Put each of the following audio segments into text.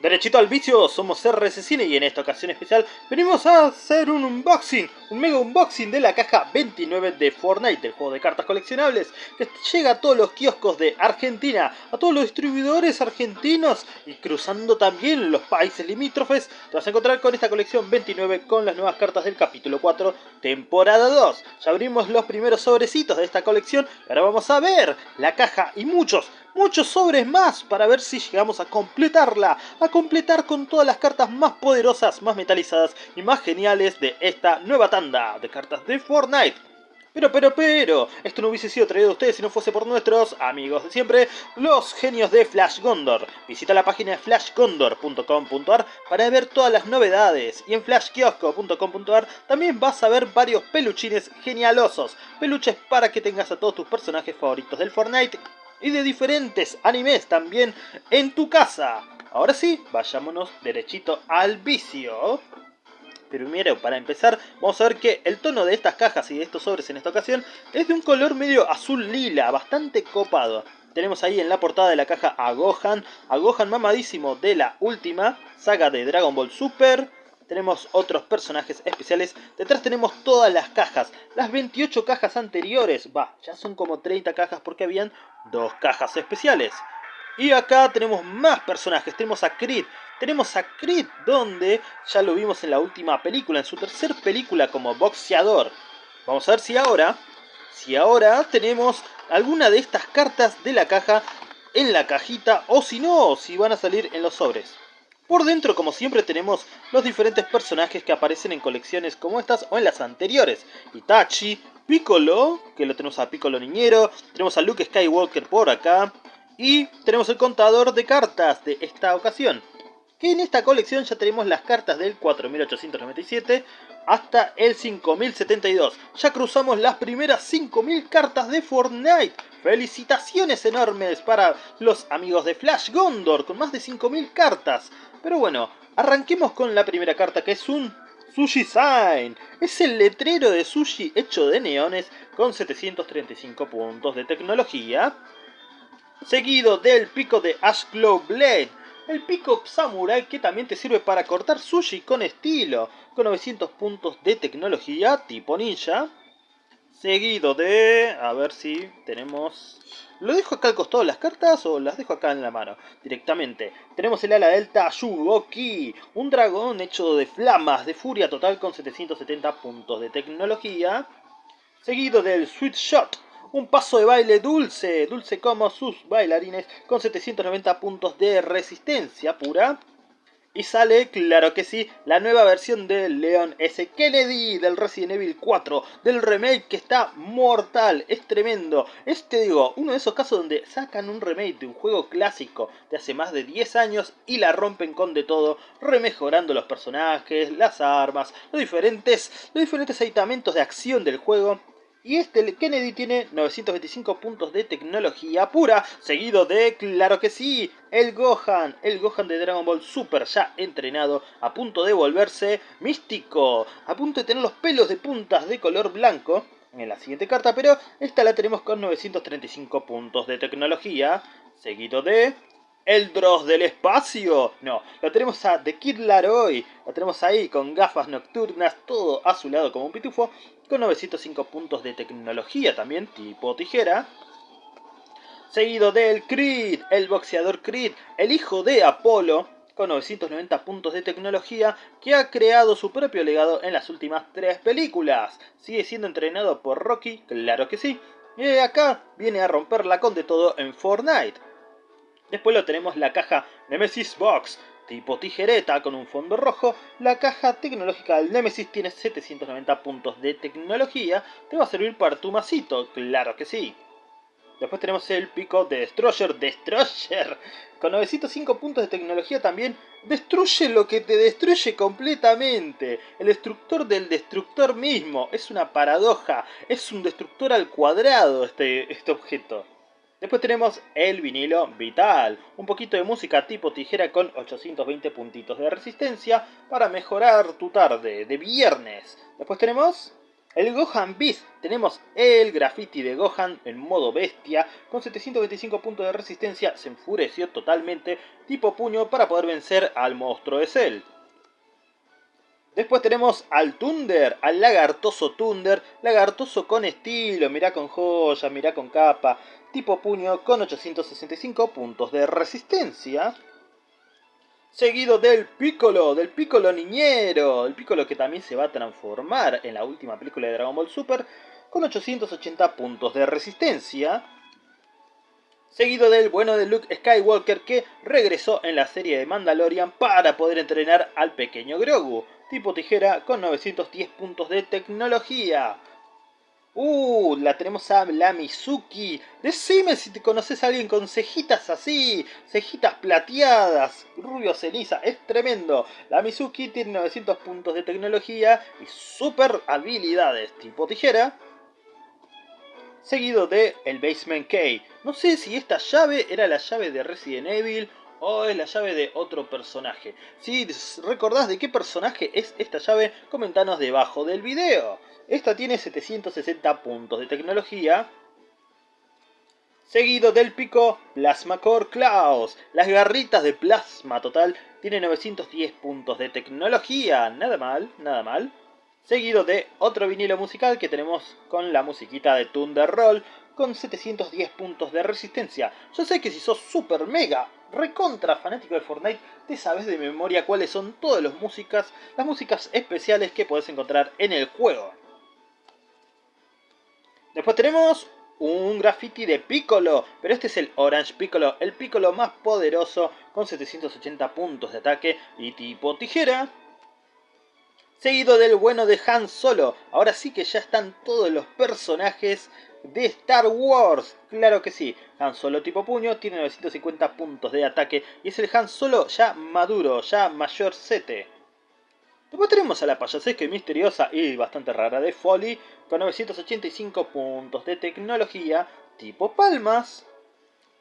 Derechito al vicio, somos Cine y en esta ocasión especial venimos a hacer un unboxing, un mega unboxing de la caja 29 de Fortnite, del juego de cartas coleccionables, que llega a todos los kioscos de Argentina, a todos los distribuidores argentinos y cruzando también los países limítrofes, te vas a encontrar con esta colección 29 con las nuevas cartas del capítulo 4, temporada 2. Ya abrimos los primeros sobrecitos de esta colección, ahora vamos a ver la caja y muchos, muchos sobres más para ver si llegamos a completarla, a completar con todas las cartas más poderosas, más metalizadas y más geniales de esta nueva tanda de cartas de Fortnite. Pero, pero, pero, esto no hubiese sido traído a ustedes si no fuese por nuestros amigos de siempre, los genios de Flash Gondor. Visita la página flashgondor.com.ar para ver todas las novedades. Y en flashkiosco.com.ar también vas a ver varios peluchines genialosos. Peluches para que tengas a todos tus personajes favoritos del Fortnite y de diferentes animes también en tu casa. Ahora sí, vayámonos derechito al vicio. Primero, para empezar, vamos a ver que el tono de estas cajas y de estos sobres en esta ocasión es de un color medio azul lila, bastante copado. Tenemos ahí en la portada de la caja a Gohan, a Gohan mamadísimo de la última saga de Dragon Ball Super, tenemos otros personajes especiales. Detrás tenemos todas las cajas, las 28 cajas anteriores. Va, ya son como 30 cajas porque habían dos cajas especiales. Y acá tenemos más personajes, tenemos a Creed. Tenemos a Creed donde ya lo vimos en la última película, en su tercer película como boxeador. Vamos a ver si ahora, si ahora tenemos alguna de estas cartas de la caja en la cajita o si no, si van a salir en los sobres. Por dentro, como siempre, tenemos los diferentes personajes que aparecen en colecciones como estas o en las anteriores. Itachi, Piccolo, que lo tenemos a Piccolo Niñero, tenemos a Luke Skywalker por acá, y tenemos el contador de cartas de esta ocasión. Que en esta colección ya tenemos las cartas del 4897 hasta el 5072. Ya cruzamos las primeras 5000 cartas de Fortnite. Felicitaciones enormes para los amigos de Flash Gondor con más de 5000 cartas. Pero bueno, arranquemos con la primera carta que es un Sushi Sign. Es el letrero de sushi hecho de neones con 735 puntos de tecnología. Seguido del pico de Ashglow Blade. El pico Samurai que también te sirve para cortar sushi con estilo. Con 900 puntos de tecnología tipo ninja. Seguido de... A ver si tenemos... ¿Lo dejo acá al costado las cartas o las dejo acá en la mano? Directamente. Tenemos el ala delta Shugoki. Un dragón hecho de flamas de furia total con 770 puntos de tecnología. Seguido del Sweet Shot. Un paso de baile dulce, dulce como sus bailarines, con 790 puntos de resistencia pura. Y sale, claro que sí, la nueva versión de Leon S. Kennedy del Resident Evil 4, del remake que está mortal, es tremendo. Es, te digo, uno de esos casos donde sacan un remake de un juego clásico de hace más de 10 años y la rompen con de todo, remejorando los personajes, las armas, los diferentes, los diferentes de acción del juego y este Kennedy tiene 925 puntos de tecnología pura, seguido de, claro que sí, el Gohan, el Gohan de Dragon Ball Super ya entrenado, a punto de volverse místico, a punto de tener los pelos de puntas de color blanco en la siguiente carta, pero esta la tenemos con 935 puntos de tecnología, seguido de el Dross del espacio. No, lo tenemos a The Kid Laroi. Lo tenemos ahí con gafas nocturnas, todo a su lado como un pitufo. Con 905 puntos de tecnología también, tipo tijera. Seguido del Creed, el boxeador Creed, el hijo de Apolo. Con 990 puntos de tecnología, que ha creado su propio legado en las últimas tres películas. Sigue siendo entrenado por Rocky, claro que sí. Y acá viene a romperla con de todo en Fortnite. Después lo tenemos la caja Nemesis Box, tipo tijereta con un fondo rojo. La caja tecnológica del Nemesis tiene 790 puntos de tecnología. Te va a servir para tu masito, claro que sí. Después tenemos el pico de Destroyer, Destroyer, con 905 puntos de tecnología también. Destruye lo que te destruye completamente. El destructor del destructor mismo. Es una paradoja. Es un destructor al cuadrado este, este objeto. Después tenemos el vinilo vital, un poquito de música tipo tijera con 820 puntitos de resistencia para mejorar tu tarde de viernes. Después tenemos El Gohan Beast, tenemos el graffiti de Gohan en modo bestia, con 725 puntos de resistencia, se enfureció totalmente, tipo puño para poder vencer al monstruo de Cell. Después tenemos al Thunder, al lagartoso Thunder, lagartoso con estilo, mirá con joya, mirá con capa, tipo puño con 865 puntos de resistencia seguido del Piccolo, del Piccolo niñero, el Piccolo que también se va a transformar en la última película de Dragon Ball Super, con 880 puntos de resistencia, seguido del bueno de Luke Skywalker que regresó en la serie de Mandalorian para poder entrenar al pequeño Grogu, tipo tijera con 910 puntos de tecnología. Uh, la tenemos a la Mizuki. Decime si te conoces a alguien con cejitas así, cejitas plateadas, rubio ceniza, es tremendo. La Mizuki tiene 900 puntos de tecnología y super habilidades tipo tijera. Seguido de el Basement Key. No sé si esta llave era la llave de Resident Evil o es la llave de otro personaje. Si recordás de qué personaje es esta llave, comentanos debajo del video. Esta tiene 760 puntos de tecnología. Seguido del pico Plasma Core Klaus. Las garritas de plasma total tiene 910 puntos de tecnología. Nada mal, nada mal. Seguido de otro vinilo musical que tenemos con la musiquita de Thunder Roll con 710 puntos de resistencia. Yo sé que si sos super mega recontra fanático de Fortnite, te sabes de memoria cuáles son todas las músicas, las músicas especiales que puedes encontrar en el juego. Después tenemos un graffiti de Piccolo, pero este es el Orange Piccolo, el Piccolo más poderoso con 780 puntos de ataque y tipo tijera. Seguido del bueno de Han Solo, ahora sí que ya están todos los personajes de Star Wars. Claro que sí, Han Solo tipo puño tiene 950 puntos de ataque y es el Han Solo ya maduro, ya mayor 7. Después tenemos a la payasesca y misteriosa y bastante rara de Folly, con 985 puntos de tecnología tipo palmas.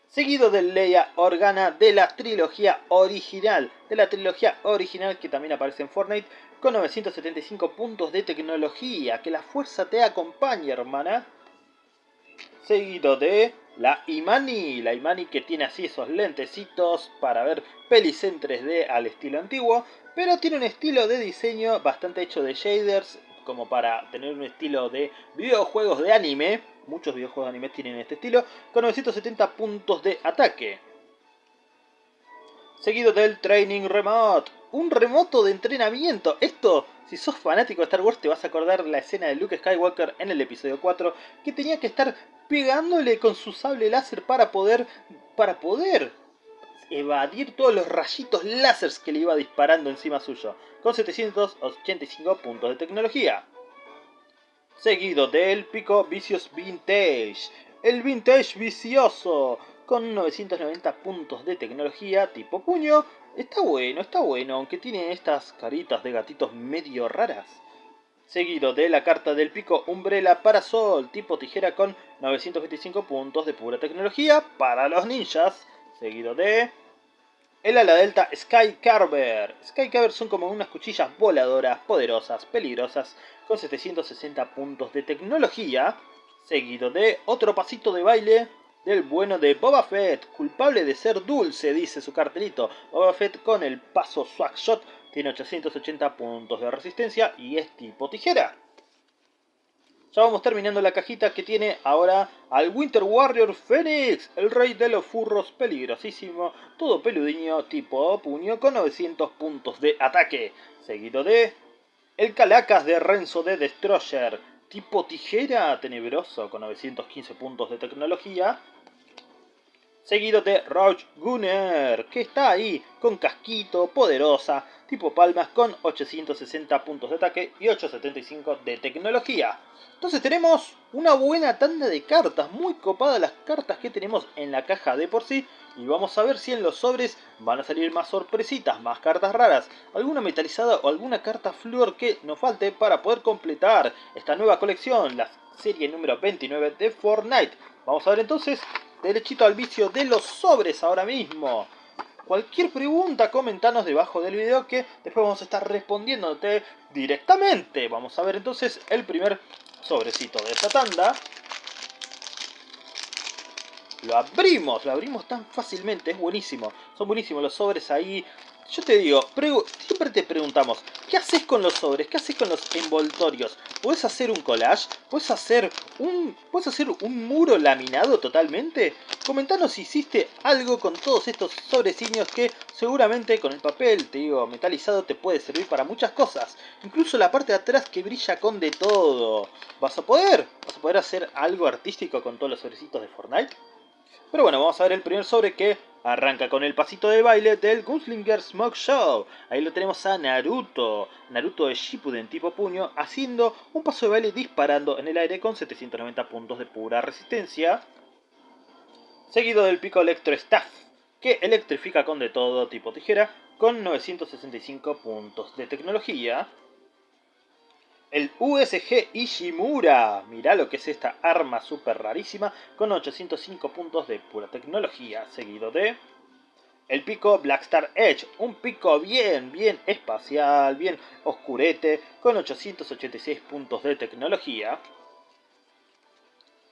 Seguido del Leia Organa de la trilogía original, de la trilogía original que también aparece en Fortnite, con 975 puntos de tecnología. Que la fuerza te acompañe, hermana. Seguido de la Imani, la Imani que tiene así esos lentecitos para ver pelis en 3D al estilo antiguo, pero tiene un estilo de diseño bastante hecho de shaders, como para tener un estilo de videojuegos de anime. Muchos videojuegos de anime tienen este estilo, con 970 puntos de ataque. Seguido del Training Remote, un remoto de entrenamiento. Esto, si sos fanático de Star Wars, te vas a acordar la escena de Luke Skywalker en el episodio 4, que tenía que estar pegándole con su sable láser para poder, para poder evadir todos los rayitos láser que le iba disparando encima suyo, con 785 puntos de tecnología. Seguido del pico Vicious Vintage, el Vintage Vicioso, con 990 puntos de tecnología tipo puño. Está bueno, está bueno, aunque tiene estas caritas de gatitos medio raras. Seguido de la carta del pico Umbrella Parasol tipo tijera con 925 puntos de pura tecnología para los ninjas. Seguido de el ala delta Sky Carver. Sky Carver son como unas cuchillas voladoras, poderosas, peligrosas, con 760 puntos de tecnología. Seguido de otro pasito de baile del bueno de Boba Fett, culpable de ser dulce, dice su cartelito. Boba Fett con el paso Swag Shot tiene 880 puntos de resistencia y es tipo tijera. Ya vamos terminando la cajita que tiene ahora al Winter Warrior Phoenix, el rey de los furros peligrosísimo, todo peludiño tipo puño con 900 puntos de ataque, seguido de el Calacas de Renzo de Destroyer, tipo tijera tenebroso con 915 puntos de tecnología, seguido de Roach Gunner, que está ahí con casquito, poderosa, tipo palmas con 860 puntos de ataque y 875 de tecnología. Entonces tenemos una buena tanda de cartas, muy copadas las cartas que tenemos en la caja de por sí. Y vamos a ver si en los sobres van a salir más sorpresitas, más cartas raras, alguna metalizada o alguna carta flor que nos falte para poder completar esta nueva colección, la serie número 29 de Fortnite. Vamos a ver entonces derechito al vicio de los sobres ahora mismo. cualquier pregunta, comentanos debajo del video que después vamos a estar respondiéndote directamente. Vamos a ver entonces el primer sobrecito de esta tanda. Lo abrimos, lo abrimos tan fácilmente, es buenísimo. Son buenísimos los sobres ahí. Yo te digo, siempre te preguntamos, ¿qué haces con los sobres? ¿Qué haces con los envoltorios? ¿Puedes hacer un collage? ¿Puedes hacer un, ¿puedes hacer un muro laminado totalmente? Comentanos si hiciste algo con todos estos sobreciños que seguramente con el papel, te digo, metalizado te puede servir para muchas cosas. Incluso la parte de atrás que brilla con de todo. ¿Vas a poder? ¿Vas a poder hacer algo artístico con todos los sobrecitos de Fortnite? Pero bueno, vamos a ver el primer sobre que arranca con el pasito de baile del Gunslinger Smoke Show. Ahí lo tenemos a Naruto, Naruto de Shippuden tipo puño, haciendo un paso de baile disparando en el aire con 790 puntos de pura resistencia. Seguido del pico Electro Staff, que electrifica con de todo tipo tijera, con 965 puntos de tecnología. El USG Ishimura. Mirá lo que es esta arma súper rarísima con 805 puntos de pura tecnología. Seguido de... El pico Blackstar Edge. Un pico bien, bien espacial, bien oscurete con 886 puntos de tecnología.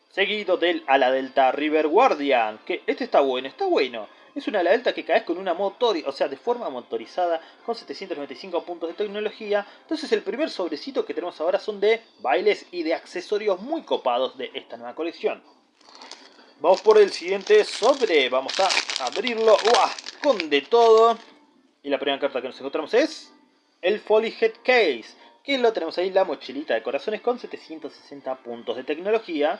Seguido del Ala Delta River Guardian. Que este está bueno, está bueno. Es una ala delta que caes con una motor, o sea, de forma motorizada, con 795 puntos de tecnología. Entonces el primer sobrecito que tenemos ahora son de bailes y de accesorios muy copados de esta nueva colección. Vamos por el siguiente sobre, vamos a abrirlo con de todo. Y la primera carta que nos encontramos es el Folly Head Case, que lo tenemos ahí, la mochilita de corazones con 760 puntos de tecnología.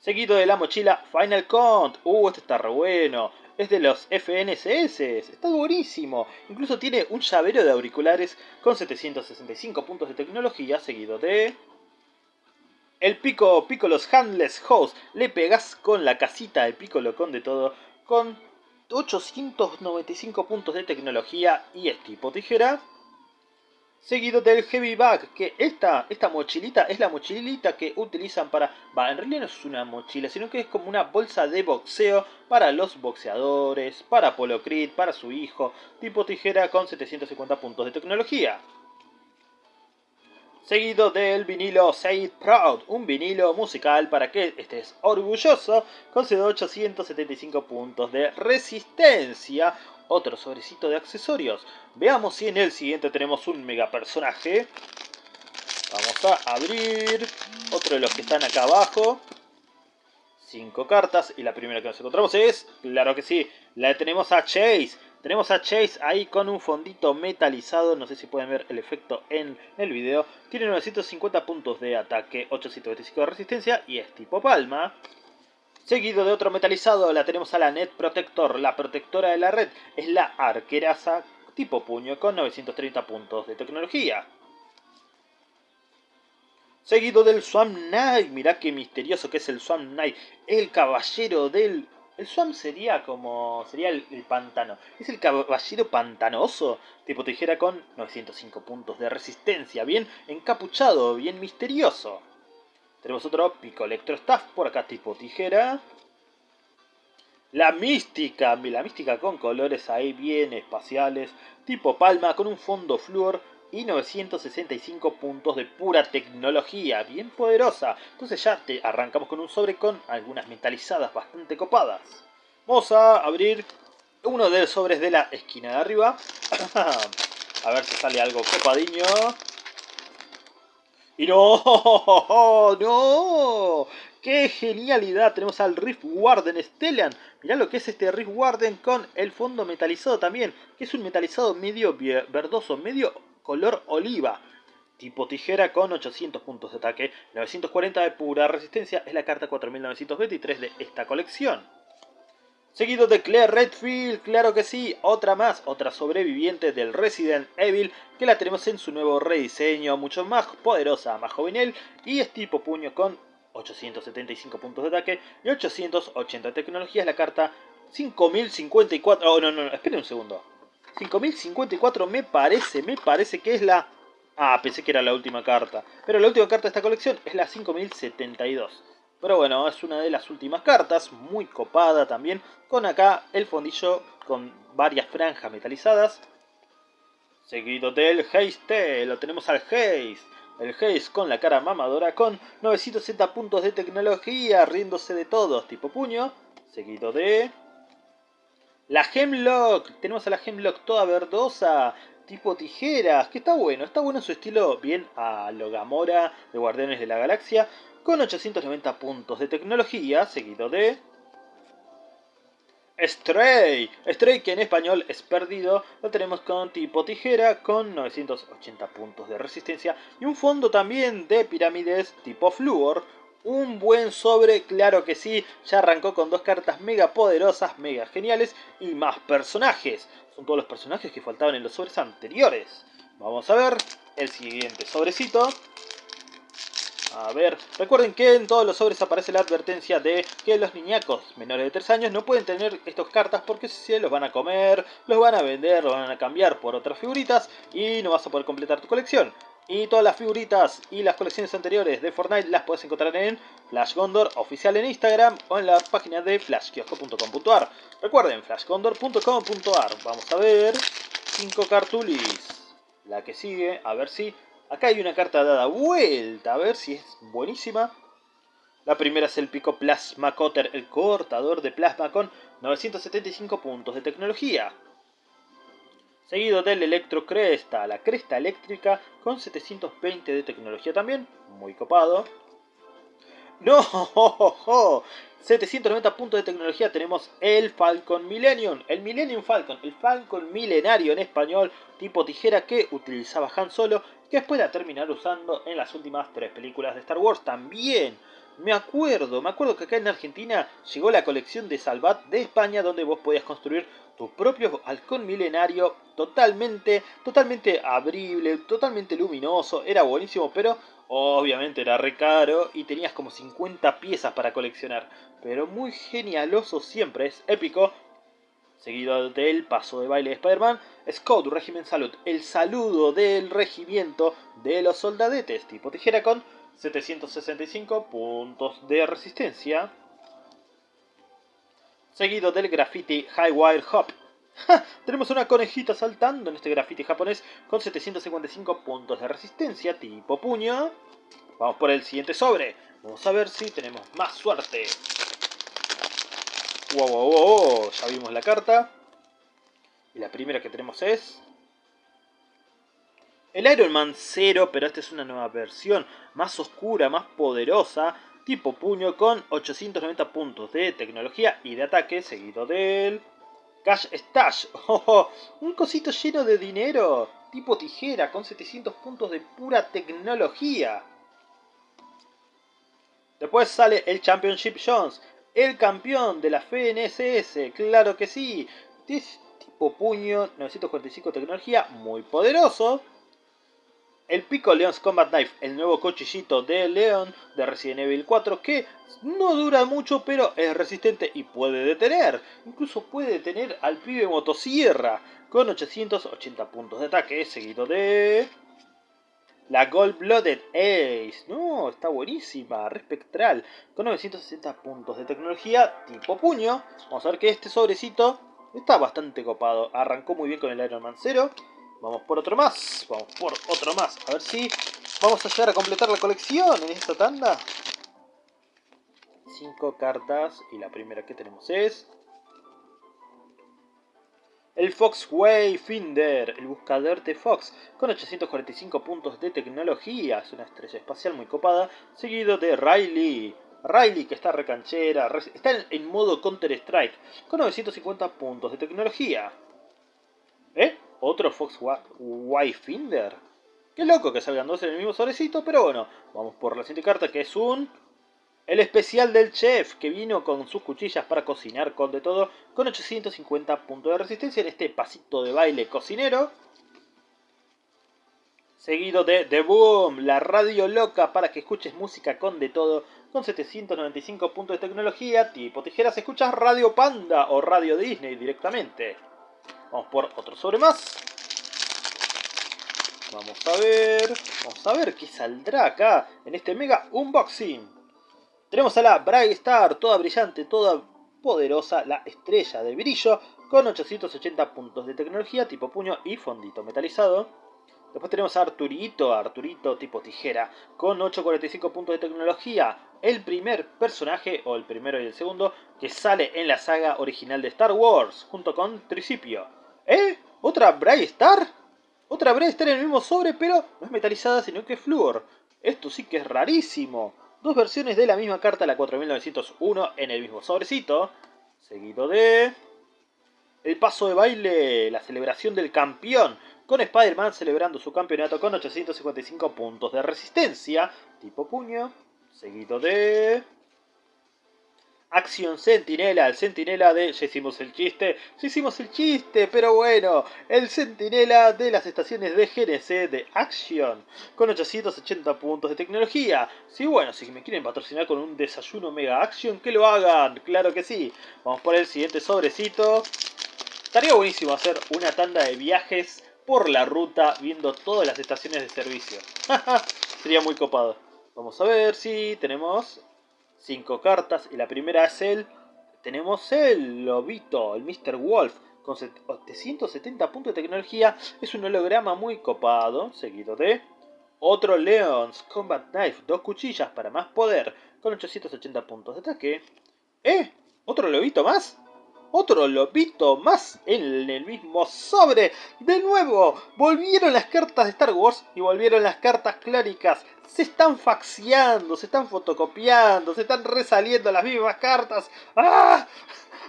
Seguido de la mochila Final Count. Uh, este está re bueno. Es de los FNCS. Está buenísimo. Incluso tiene un llavero de auriculares con 765 puntos de tecnología. Seguido de... El Pico los Handless Host. Le pegas con la casita de Piccolo con de todo. Con 895 puntos de tecnología y es tipo tijera seguido del Heavy Bag, que esta, esta mochilita es la mochilita que utilizan para... Va, en realidad no es una mochila, sino que es como una bolsa de boxeo para los boxeadores, para Polo para su hijo, tipo tijera con 750 puntos de tecnología. Seguido del vinilo Say Proud, un vinilo musical para que estés orgulloso, con 875 puntos de resistencia, otro sobrecito de accesorios. Veamos si en el siguiente tenemos un mega personaje. Vamos a abrir otro de los que están acá abajo. Cinco cartas y la primera que nos encontramos es, claro que sí, la tenemos a Chase. Tenemos a Chase ahí con un fondito metalizado, no sé si pueden ver el efecto en el video. Tiene 950 puntos de ataque, 825 de resistencia y es tipo palma. Seguido de otro metalizado la tenemos a la Net Protector, la protectora de la red. Es la arqueraza tipo puño con 930 puntos de tecnología. Seguido del Swamp Knight, mirá qué misterioso que es el Swamp Knight, el caballero del... El Swamp sería como... sería el, el pantano. Es el caballero pantanoso, tipo tijera con 905 puntos de resistencia, bien encapuchado, bien misterioso. Tenemos otro pico Staff por acá tipo tijera. La mística, la mística con colores ahí bien espaciales, tipo palma con un fondo flúor y 965 puntos de pura tecnología, bien poderosa. Entonces ya te arrancamos con un sobre con algunas metalizadas bastante copadas. Vamos a abrir uno de los sobres de la esquina de arriba. a ver si sale algo copadiño. Y no, no, qué genialidad. Tenemos al Rift Warden Stellan. Mirá lo que es este Rift Warden con el fondo metalizado también. Que es un metalizado medio verdoso, medio color oliva. Tipo tijera con 800 puntos de ataque, 940 de pura resistencia. Es la carta 4923 de esta colección. Seguido de Claire Redfield, claro que sí, otra más, otra sobreviviente del Resident Evil, que la tenemos en su nuevo rediseño, mucho más poderosa, más juvenil, y es tipo puño con 875 puntos de ataque y 880 de tecnología, es la carta 5054, oh no, no, no, esperen un segundo, 5054 me parece, me parece que es la... Ah, pensé que era la última carta, pero la última carta de esta colección es la 5072. Pero bueno, es una de las últimas cartas, muy copada también, con acá el fondillo con varias franjas metalizadas. Seguido del Haste, lo tenemos al Haze. El Haze con la cara mamadora con 960 puntos de tecnología, riéndose de todos, tipo puño. Seguido de... La Hemlock, tenemos a la Hemlock toda verdosa, tipo tijeras, que está bueno, está bueno en su estilo bien a lo Gamora de Guardianes de la Galaxia, con 890 puntos de tecnología, seguido de... Stray, Stray que en español es perdido, lo tenemos con tipo tijera con 980 puntos de resistencia y un fondo también de pirámides tipo fluor, un buen sobre, claro que sí, ya arrancó con dos cartas mega poderosas, mega geniales y más personajes. Son todos los personajes que faltaban en los sobres anteriores. Vamos a ver el siguiente sobrecito. A ver, recuerden que en todos los sobres aparece la advertencia de que los niñacos menores de 3 años no pueden tener estas cartas porque si los van a comer, los van a vender, los van a cambiar por otras figuritas y no vas a poder completar tu colección. Y todas las figuritas y las colecciones anteriores de Fortnite las puedes encontrar en Flash Gondor oficial en Instagram o en la página de flashkiosco.com.ar. Recuerden, flashgondor.com.ar. Vamos a ver 5 cartulis. La que sigue, a ver si Acá hay una carta dada vuelta, a ver si es buenísima. La primera es el Pico Plasma Cutter, el cortador de plasma con 975 puntos de tecnología. Seguido del Electro Cresta, la cresta eléctrica con 720 de tecnología también, muy copado. ¡No! 790 puntos de tecnología tenemos el Falcon Millennium, el Millennium Falcon, el Falcon milenario en español, tipo tijera que utilizaba Han Solo, que después de terminar usando en las últimas tres películas de Star Wars también. Me acuerdo, me acuerdo que acá en Argentina llegó la colección de Salvat de España donde vos podías construir tu propio halcón milenario totalmente, totalmente abrible, totalmente luminoso, era buenísimo, pero obviamente era re caro y tenías como 50 piezas para coleccionar, pero muy genialoso siempre, es épico. Seguido del paso de baile de Spider-Man, Scout Regimen Salud, el saludo del regimiento de los soldadetes tipo tijera con 765 puntos de resistencia. Seguido del graffiti High Wire Hop. Tenemos una conejita saltando en este graffiti japonés con 755 puntos de resistencia tipo puño. Vamos por el siguiente sobre. Vamos a ver si tenemos más suerte. Wow, wow, wow, ya vimos la carta. Y la primera que tenemos es... El Iron Man 0, pero esta es una nueva versión, más oscura, más poderosa, tipo puño con 890 puntos de tecnología y de ataque, seguido del... Cash Stash, oh, un cosito lleno de dinero, tipo tijera, con 700 puntos de pura tecnología. Después sale el Championship Jones, el campeón de la FNSS, claro que sí, tipo puño, 945 tecnología, muy poderoso. El Pico Leon's Combat Knife, el nuevo cuchillito de Leon de Resident Evil 4 que no dura mucho pero es resistente y puede detener. Incluso puede detener al pibe motosierra con 880 puntos de ataque seguido de... La Gold Blooded Ace. No, está buenísima, respectral. Con 960 puntos de tecnología tipo puño. Vamos a ver que este sobrecito está bastante copado. Arrancó muy bien con el Iron Man 0. Vamos por otro más. Vamos por otro más. A ver si vamos a llegar a completar la colección en esta tanda. Cinco cartas. Y la primera que tenemos es... El Fox Wayfinder, el buscador de Fox, con 845 puntos de tecnología, es una estrella espacial muy copada, seguido de Riley. Riley, que está recanchera, está en modo Counter-Strike, con 950 puntos de tecnología. ¿Eh? otro Fox Wayfinder. Qué loco que salgan dos en el mismo sobrecito, pero bueno, vamos por la siguiente carta que es un... El especial del chef, que vino con sus cuchillas para cocinar con de todo, con 850 puntos de resistencia en este pasito de baile cocinero. Seguido de The Boom, la radio loca para que escuches música con de todo, con 795 puntos de tecnología, tipo tijeras, escuchas Radio Panda o Radio Disney directamente. Vamos por otro sobre más. Vamos a ver. Vamos a ver qué saldrá acá en este mega unboxing. Tenemos a la Bright Star, toda brillante, toda poderosa, la estrella de brillo, con 880 puntos de tecnología, tipo puño y fondito metalizado. Después tenemos a Arturito, Arturito tipo tijera, con 845 puntos de tecnología. El primer personaje, o el primero y el segundo, que sale en la saga original de Star Wars, junto con Tricipio. ¿Eh? ¿Otra Bray Star? Otra Bray Star en el mismo sobre, pero no es metalizada, sino que es flúor. Esto sí que es rarísimo. Dos versiones de la misma carta, la 4901, en el mismo sobrecito. Seguido de... El paso de baile, la celebración del campeón, con Spider-Man celebrando su campeonato con 855 puntos de resistencia, tipo puño, seguido de... Acción Sentinela, el Sentinela de... Ya hicimos el chiste, ya hicimos el chiste, pero bueno, el Sentinela de las estaciones de GNC de Action, con 880 puntos de tecnología. Sí, bueno, si me quieren patrocinar con un desayuno Mega Action, que lo hagan, claro que sí. Vamos por el siguiente sobrecito. Estaría buenísimo hacer una tanda de viajes por la ruta viendo todas las estaciones de servicio. Sería muy copado. Vamos a ver si tenemos cinco cartas y la primera es el... Tenemos el lobito, el Mr. Wolf, con 770 puntos de tecnología. Es un holograma muy copado, seguido de... Otro Leons Combat Knife, dos cuchillas para más poder, con 880 puntos de ataque. ¿Eh? ¿Otro lobito más? Otro lobito más en el mismo sobre. De nuevo, volvieron las cartas de Star Wars y volvieron las cartas clóricas. Se están faxiando, se están fotocopiando, se están resaliendo las mismas cartas. ¡Ah!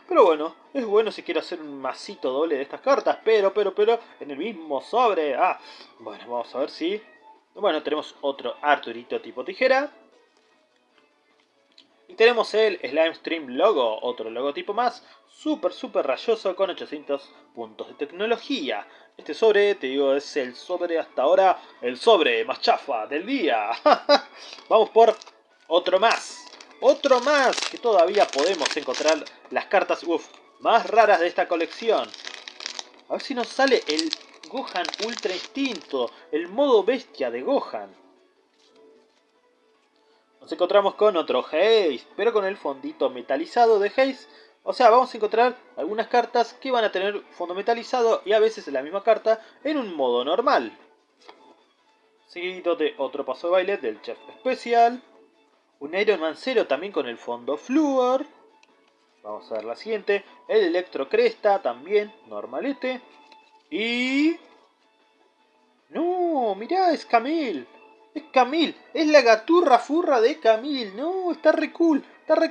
Pero bueno, es bueno si quiero hacer un masito doble de estas cartas, pero, pero, pero, en el mismo sobre. Ah, bueno, vamos a ver si... Bueno, tenemos otro Arturito tipo tijera. Y tenemos el Slime Stream Logo, otro logotipo más, súper, súper rayoso con 800 puntos de tecnología. Este sobre, te digo, es el sobre hasta ahora, el sobre más chafa del día. Vamos por otro más. Otro más que todavía podemos encontrar las cartas más raras de esta colección. A ver si nos sale el Gohan Ultra Instinto, el modo bestia de Gohan. Nos encontramos con otro Haze, pero con el fondito metalizado de Haze. O sea, vamos a encontrar algunas cartas que van a tener fondo metalizado y a veces la misma carta en un modo normal. Seguido de otro paso de baile del Chef Especial. Un Iron Man 0 también con el fondo Fluor. Vamos a ver la siguiente. El Electro Cresta también, normalete. Y... ¡No! Mirá, es Camille. Es Camille, es la gaturra furra de Camille. No, está re cool.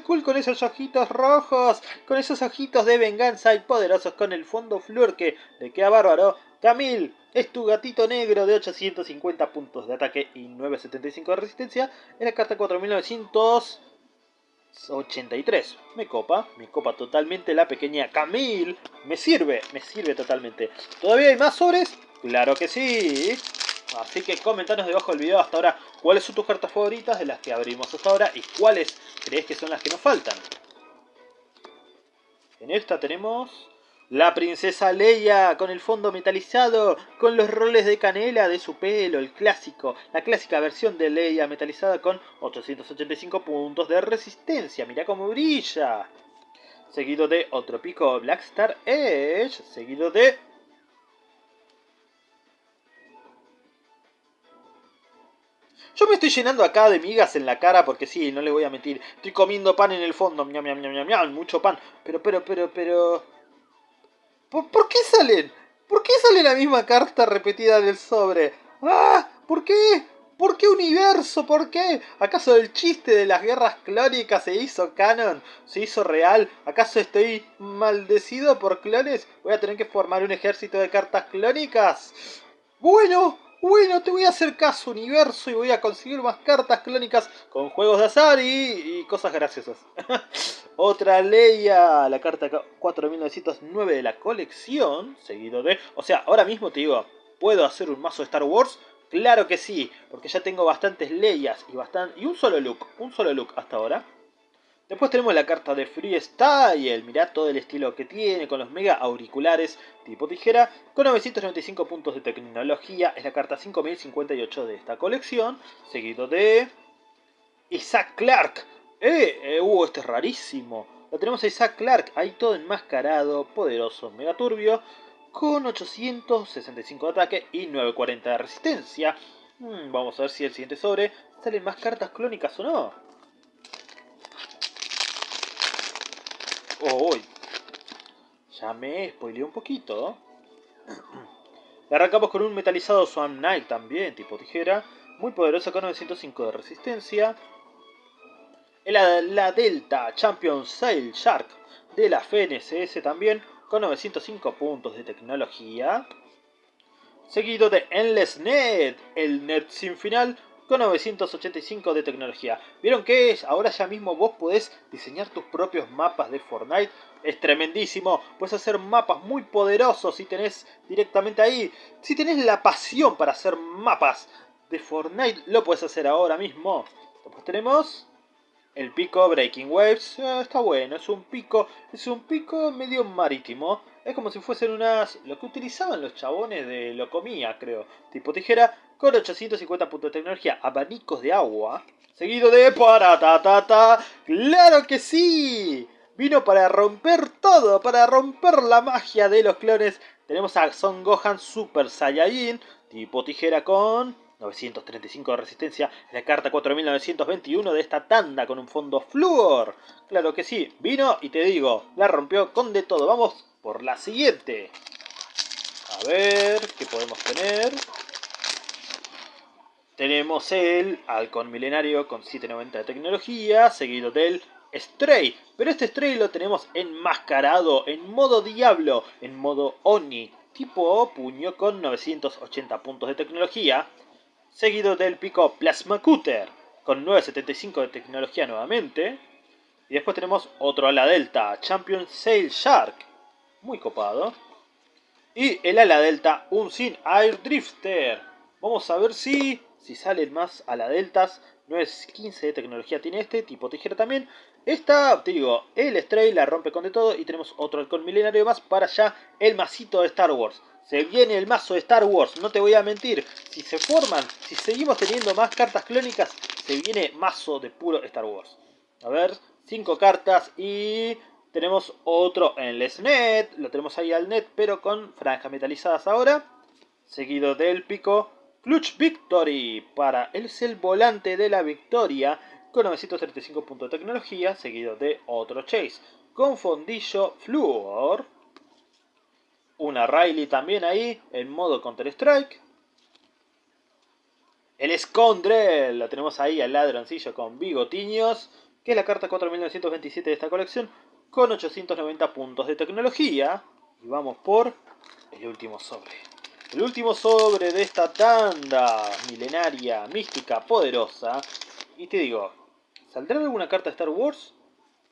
Cool con esos ojitos rojos, con esos ojitos de venganza y poderosos con el fondo flor que le queda bárbaro. Camille, es tu gatito negro de 850 puntos de ataque y 975 de resistencia en la carta 4983. Me copa, me copa totalmente la pequeña Camille. Me sirve, me sirve totalmente. ¿Todavía hay más sobres? Claro que sí. Así que comentanos debajo del video hasta ahora cuáles son tus cartas favoritas de las que abrimos hasta ahora y cuáles crees que son las que nos faltan. En esta tenemos la princesa Leia con el fondo metalizado, con los roles de canela de su pelo, el clásico, la clásica versión de Leia metalizada con 885 puntos de resistencia. Mira cómo brilla. Seguido de otro pico Blackstar Edge, seguido de Yo me estoy llenando acá de migas en la cara porque sí, no le voy a mentir. Estoy comiendo pan en el fondo, miam, miam, miam, miam, mucho pan. Pero, pero, pero, pero... ¿Por, qué salen? ¿Por qué sale la misma carta repetida del sobre? ¡Ah! ¿Por qué? ¿Por qué universo? ¿Por qué? ¿Acaso el chiste de las guerras clónicas se hizo canon? ¿Se hizo real? ¿Acaso estoy maldecido por clones? ¿Voy a tener que formar un ejército de cartas clónicas? Bueno, bueno, te voy a hacer caso universo y voy a conseguir más cartas clónicas con juegos de azar y, cosas graciosas. Otra Leia, la carta 4909 de la colección, seguido de... O sea, ahora mismo te digo, ¿puedo hacer un mazo de Star Wars? Claro que sí, porque ya tengo bastantes Leias y, bastante, y un solo look, un solo look hasta ahora. Después tenemos la carta de Freestyle, mirá todo el estilo que tiene con los mega auriculares tipo tijera, con 995 puntos de tecnología, es la carta 5058 de esta colección, seguido de Isaac Clark, Eh, eh, uh, este es rarísimo. Lo tenemos a Isaac Clark, ahí todo enmascarado, poderoso, mega turbio, con 865 de ataque y 940 de resistencia. Hmm, vamos a ver si el siguiente sobre salen más cartas clónicas o no. Oh, ya me spoileé un poquito. Le arrancamos con un metalizado Swan Knight también, tipo tijera. Muy poderoso con 905 de resistencia. La, la Delta Champion Sail Shark de la FNCS también con 905 puntos de tecnología. Seguido de Endless Net, el Net sin final con 985 de tecnología. ¿Vieron qué es? Ahora ya mismo vos podés diseñar tus propios mapas de Fortnite. Es tremendísimo. Puedes hacer mapas muy poderosos si tenés directamente ahí. Si tenés la pasión para hacer mapas de Fortnite, lo puedes hacer ahora mismo. Después tenemos el pico Breaking Waves. Ah, está bueno, es un pico, es un pico medio marítimo. Es como si fuesen unas... Lo que utilizaban los chabones de Locomía, creo. Tipo tijera, con 850 puntos de tecnología. Abanicos de agua. Seguido de... ta ¡Claro que sí! Vino para romper todo, para romper la magia de los clones. Tenemos a Son Gohan Super Saiyajin, tipo tijera con 935 de resistencia, la carta 4921 de esta tanda con un fondo flúor. Claro que sí, vino y te digo, la rompió con de todo. Vamos por la siguiente. A ver, ¿qué podemos tener? Tenemos el Halcón Milenario con 790 de tecnología, seguido del Stray. Pero este Stray lo tenemos enmascarado, en modo Diablo, en modo Oni, tipo puño con 980 puntos de tecnología. Seguido del pico Plasma Cutter, con 975 de tecnología nuevamente. Y después tenemos otro ala delta, Champion Sail Shark, muy copado. Y el ala delta Unseen Air Drifter. Vamos a ver si, si salen más ala deltas. No es 15 de tecnología tiene este, tipo tijera también. Esta, te digo, el Stray la rompe con de todo. Y tenemos otro halcón milenario más para ya el masito de Star Wars. Se viene el mazo de Star Wars, no te voy a mentir. Si se forman, si seguimos teniendo más cartas clónicas, se viene mazo de puro Star Wars. A ver, 5 cartas y tenemos otro en el SNET, lo tenemos ahí al net, pero con franjas metalizadas ahora. Seguido del pico Clutch Victory para el el volante de la victoria con 935 puntos de tecnología, seguido de otro Chase con fondillo Fluor. Una Riley también ahí en modo Counter Strike. El Escondrel, lo tenemos ahí al ladroncillo con bigotiños, que es la carta 4927 de esta colección, con 890 puntos de tecnología. Y vamos por el último sobre. El último sobre de esta tanda milenaria, mística, poderosa. Y te digo, ¿saldrá alguna carta de Star Wars?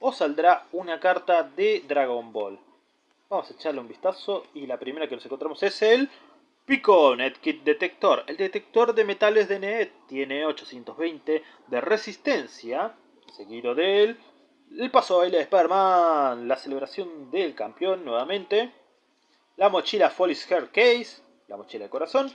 ¿O saldrá una carta de Dragon Ball? Vamos a echarle un vistazo y la primera que nos encontramos es el Pico Kit Detector. El detector de metales de NET tiene 820 de resistencia, seguido del el paso baile de Spider-Man, la celebración del campeón nuevamente, la mochila Folly's Hair Case, la mochila de corazón,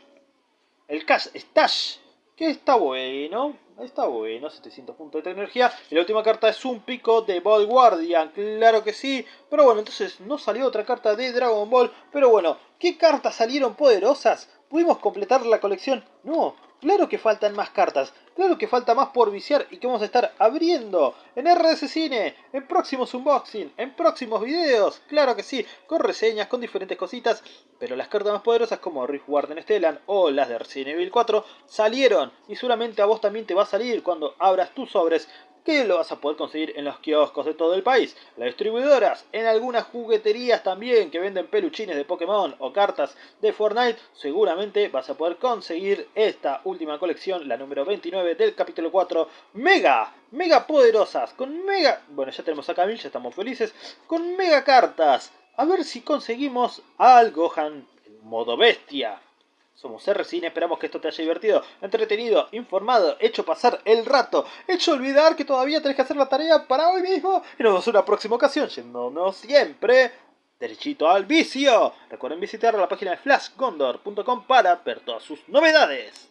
el Cash Stash, que está bueno, está bueno, 700 puntos de tecnología, y la última carta es un pico de Ball Guardian, claro que sí, pero bueno, entonces no salió otra carta de Dragon Ball, pero bueno, ¿qué cartas salieron poderosas? ¿Pudimos completar la colección? No, Claro que faltan más cartas, claro que falta más por viciar y que vamos a estar abriendo en RS Cine, en próximos unboxing, en próximos videos, claro que sí, con reseñas, con diferentes cositas, pero las cartas más poderosas como Rift Warden Stellan o las de Resident Evil 4 salieron y seguramente a vos también te va a salir cuando abras tus sobres que lo vas a poder conseguir en los kioscos de todo el país, las distribuidoras, en algunas jugueterías también que venden peluchines de Pokémon o cartas de Fortnite, seguramente vas a poder conseguir esta última colección, la número 29 del capítulo 4, mega, mega poderosas, con mega, bueno ya tenemos a Camille, ya estamos felices, con mega cartas, a ver si conseguimos al Gohan modo bestia. Somos R-Cine, esperamos que esto te haya divertido, entretenido, informado, hecho pasar el rato, hecho olvidar que todavía tenés que hacer la tarea para hoy mismo y nos vemos en una próxima ocasión, yéndonos siempre derechito al vicio. Recuerden visitar la página de flashgondor.com para ver todas sus novedades.